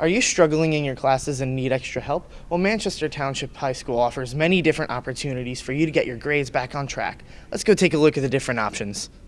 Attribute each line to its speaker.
Speaker 1: Are you struggling in your classes and need extra help? Well, Manchester Township High School offers many different opportunities for you to get your grades back on track. Let's go take a look at the different options.